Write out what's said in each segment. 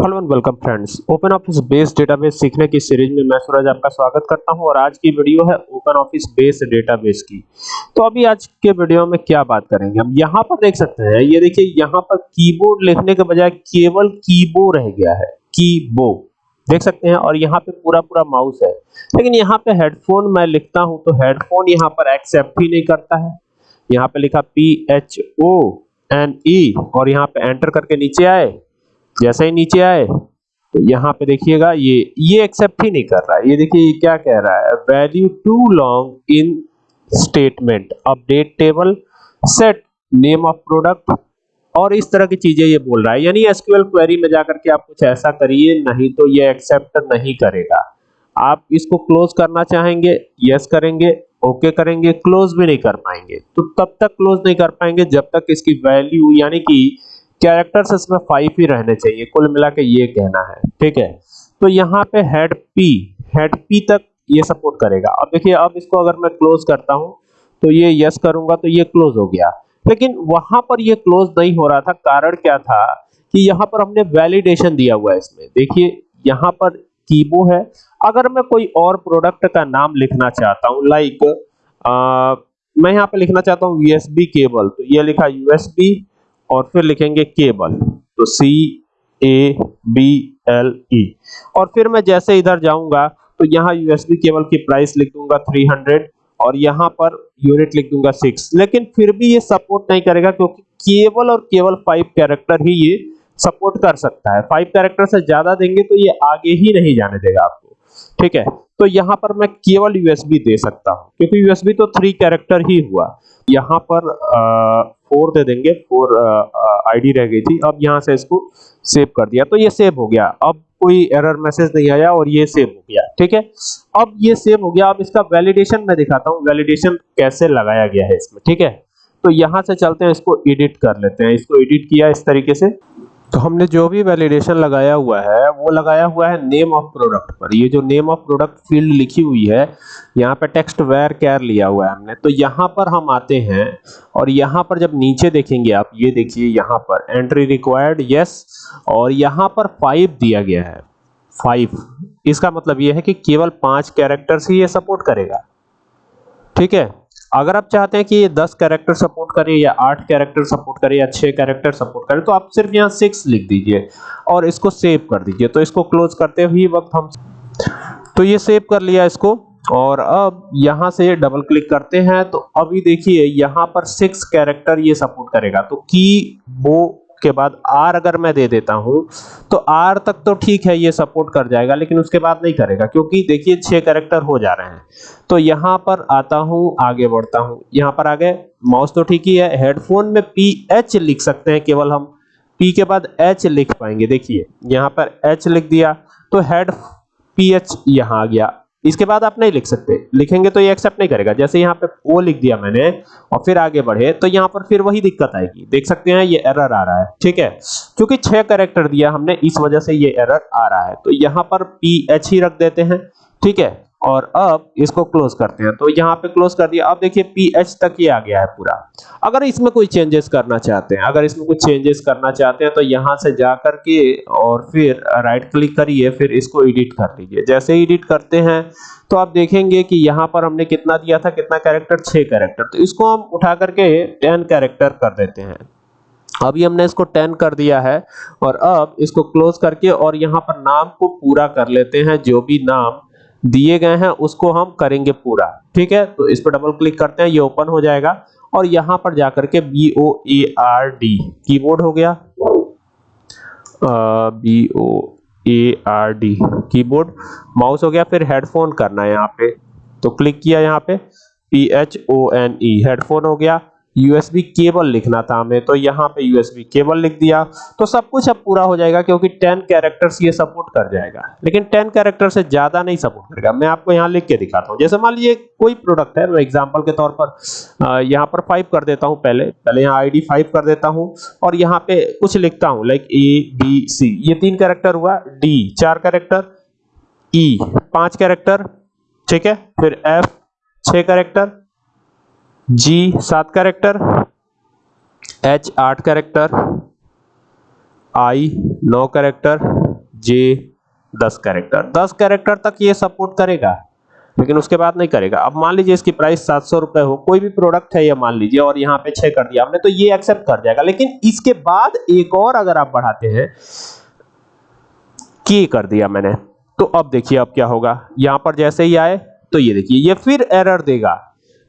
Hello and welcome friends open office based database सीखने की series में मैं सूरज आपका स्वागत करता हूँ और आज की वीडियो है ओपन ऑफ़िस बेस्ड डेटाबेस की। तो अभी आज के वीडियो में क्या बात करेंगे? हम यहाँ पर देख सकते हैं, ये देखिए, यहाँ पर कीबोर्ड लिखने के बजाय केवल कीबोर्ड रह गया है। कीबोर्ड देख सकते हैं, और यहाँ पे पूरा पूरा माउस है। लेकिन यहाँ पे हेडफोन मैं लिखता हूँ तो हेडफोन यहाँ पर एक्सेप्ट ही नहीं करता है। यहाँ पे लिखा P H O N E और यहाँ पे एंटर करके नीचे आए। जैसे ही नीचे आए तो यहाँ पे देखिएगा, ये ये एक्सेप्ट ही नहीं कर रहा है। ये देखिए, ये क्या कह रहा है? Value too long in statement update table set name of product और इस तरह की चीज़ें ये बोल रहा है। यानी एसक्यूएल क्वेरी में जाकर के आप कुछ ऐसा करिए, नहीं तो ये एक्सेप्ट नहीं करेगा। आप इसको क्लोज करना चाहेंगे यस करेंगे ओके करेंगे क्लोज भी नहीं कर पाएँगे। तो तब तक क्लोज नहीं कर पाएँगे, जब तक इसकी वैल्यू यानी कि कैरेक्टर्स इसमें फाइव ही रहने चाहिए। कुल मिला के ये कहना है। ठीक है? तो यहाँ पे हेड पी हेड पी तक ये सपोर्ट करेगा। अब देखिए, अब इसको अगर मैं क्लोज करता हूँ तो ये यस करूँगा तो ये क्लोज हो गया। लेकिन वहाँ पर ये क्लोज नहीं हो रहा था। कारण क्या था कि यहाँ पर हमने वैलिडेशन दिया हुआ है इसमें। देखिए, यहाँ पर कीबो है। अगर मैं कोई और प्रोडक्ट का नाम लिखना चाहता हूँ लाइक मैं यहाँ पे लिखना चाहता हूँ यूएसबी केबल तो ये लिखा यूएसबी और फिर लिखेंगे केबल तो सी ए बी एल ई और फिर मैं जैसे इधर जाऊँगा तो यहाँ यूएसबी केबल की प्राइस लिख दूँगा 300 और यहाँ पर यूनिट लिख दूँगा 6 लेकिन फिर भी ये सपोर्ट नहीं करेगा क्योंकि केवल और केवल फाइव कैरेक्टर ही ये सपोर्ट कर सकता है। फाइव कैरेक्टर से ज़्यादा देंगे तो ये आगे ही नहीं जाने देगा आपको। ठीक है? तो यहाँ पर मैं केवल यूएसबी दे सकता हूँ, क्योंकि यूएसबी तो थ्री कैरेक्टर ही हुआ। यहाँ पर फोर दे देंगे, फोर आईडी रह गई थी, अब यहाँ से इसको सेव कर दिया। तो ये सेव हो गया। अब कोई एरर मैसेज नहीं आया और ये सेव हो गया, ठीक है? अब ये सेव हो गया। अब इसका वैलिडेशन मैं दिखाता हूँ। वैलिडेशन कैसे लगाया गया है इसमें, ठीक है? तो यहाँ से चलते हैं, इसको एडिट कर लेते हैं। इसको एडिट किया इस तरीके से। तो हमने जो भी वैलिडेशन लगाया हुआ है, वो लगाया हुआ है नेम ऑफ़ प्रोडक्ट पर। ये जो नेम ऑफ़ प्रोडक्ट फ़ील्ड लिखी हुई है, यहाँ पे टेक्स्ट वेयर कैर लिया हुआ है हमने। तो यहाँ पर हम आते हैं और यहाँ पर जब नीचे देखेंगे आप, ये देखिए यहाँ पर। एंट्री रिक्वायर्ड यस और यहाँ पर फाइव दिया गया है। फाइव इसका मतलब ये है कि केवल पाँच कैरेक्टर्स ही ये सपोर्ट करेगा। ठीक है? अगर आप चाहते हैं कि ये 10 कैरेक्टर सपोर्ट करे या 8 कैरेक्टर सपोर्ट करे या 6 कैरेक्टर सपोर्ट करे तो आप सिर्फ़ यहाँ 6 लिख दीजिए और इसको सेव कर दीजिए। तो इसको क्लोज करते हुए वक्त हम तो ये सेव कर लिया इसको और अब यहाँ से डबल क्लिक करते हैं। तो अभी देखिए, यहाँ पर सिक्स कैरेक्टर ये सपोर्ट करेगा। तो की वो के बाद आर अगर मैं दे देता हूँ तो आर तक तो ठीक है, ये सपोर्ट कर जाएगा, लेकिन उसके बाद नहीं करेगा, क्योंकि देखिए छह कैरेक्टर हो जा रहे हैं। तो यहाँ पर आता हूँ, आगे बढ़ता हूँ। यहाँ पर आगे माउस तो ठीक ही है हेडफोन में पी एच लिख सकते हैं, केवल हम पी के बाद एच लिख पाएँगे। देखिए, यहाँ पर एच लिख दिया तो हेड पी एच यहाँ आ गया। इसके बाद आप नहीं लिख सकते। लिखेंगे तो ये एक्सेप्ट नहीं करेगा। जैसे यहाँ पे ओ लिख दिया मैंने और फिर आगे बढ़े तो यहाँ पर फिर वही दिक्कत आएगी। देख सकते हैं, ये एरर आ रहा है, ठीक है? क्योंकि छह कैरेक्टर दिया हमने, इस वजह से ये एरर आ रहा है। तो यहाँ पर पी एच ही रख देते हैं, ठीक है? और अब इसको क्लोज करते हैं। तो यहाँ पे क्लोज कर दिया। अब देखिए पी एच तक ही आ गया है पूरा। अगर इसमें कोई चेंजेस करना चाहते हैं, अगर इसमें कुछ चेंजेस करना चाहते हैं तो यहाँ से जा करके और फिर राइट क्लिक करिए, फिर इसको एडिट कर लीजिए जैसे ही एडिट करते हैं तो आप देखेंगे कि यहाँ पर हमने कितना दिया था, कितना कैरेक्टर छह कैरेक्टर तो इसको हम उठा करके टेन कैरेक्टर कर देते हैं। अभी हमने इसको 10 कर दिया है और अब इसको क्लोज करके और यहाँ पर नाम को पूरा कर लेते हैं, जो भी नाम दिए गए हैं, उसको हम करेंगे पूरा। ठीक है? तो इस पर डबल क्लिक करते हैं, ये ओपन हो जाएगा। और यहाँ पर जाकर के B O A R D keyboard हो गया। B O A R D keyboard mouse हो गया, फिर हेडफोन करना है यहाँ पे। तो क्लिक किया यहाँ पे। P H O N E headphone हो गया। यूएसबी केबल लिखना था हमें तो यहाँ पे यूएसबी केबल लिख दिया। तो सब कुछ अब पूरा हो जाएगा क्योंकि 10 कैरेक्टर्स ये सपोर्ट कर जाएगा। लेकिन 10 कैरेक्टर से ज़्यादा नहीं सपोर्ट करेगा। मैं आपको यहाँ लिख के दिखाता हूँ। जैसे मान लीजिए कोई प्रोडक्ट है, मैं एग्ज़ाम्पल के तौर पर यहाँ पर फाइव कर देता हूँ पहले। पहले यहाँ आई फाइव कर देता हूँ और यहाँ पे कुछ लिखता हूँ लाइक ए बी सी ये तीन कैरेक्टर हुआ। डी चार कैरेक्टर ई पाँच कैरेक्टर ठीक है? फिर एफ़ छह कैरेक्टर जी, सात कैरेक्टर एच आठ कैरेक्टर आई नौ कैरेक्टर जे 10 कैरेक्टर 10 कैरेक्टर तक ये सपोर्ट करेगा, लेकिन उसके बाद नहीं करेगा। अब मान लीजिए इसकी प्राइस सात सौ रुपए हो, कोई भी प्रोडक्ट है ये मान लीजिए, और यहाँ पे छह कर दिया हमने तो ये एक्सेप्ट कर जाएगा। लेकिन इसके बाद एक और अगर आप बढ़ाते हैं की कर दिया मैंने तो अब देखिए अब क्या होगा। यहाँ पर जैसे ही आए तो ये देखिए, ये फिर एरर देगा।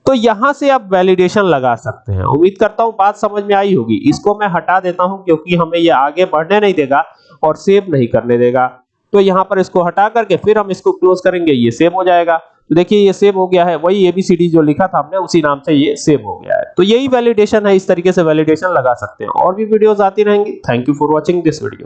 तो यहाँ से आप वैलिडेशन लगा सकते हैं। उम्मीद करता हूँ बात समझ में आई होगी। इसको मैं हटा देता हूँ क्योंकि हमें ये आगे बढ़ने नहीं देगा और सेव नहीं करने देगा। तो यहाँ पर इसको हटा करके फिर हम इसको क्लोज करेंगे, ये सेव हो जाएगा। तो देखिए, ये सेव हो गया है। वही एबीसीडी जो लिखा था हमने, उसी नाम से ये सेव हो गया है। तो यही वैलिडेशन है। इस तरीके से वैलिडेशन लगा सकते हैं। और भी वीडियोस आती रहेंगी। Thank you for watching this video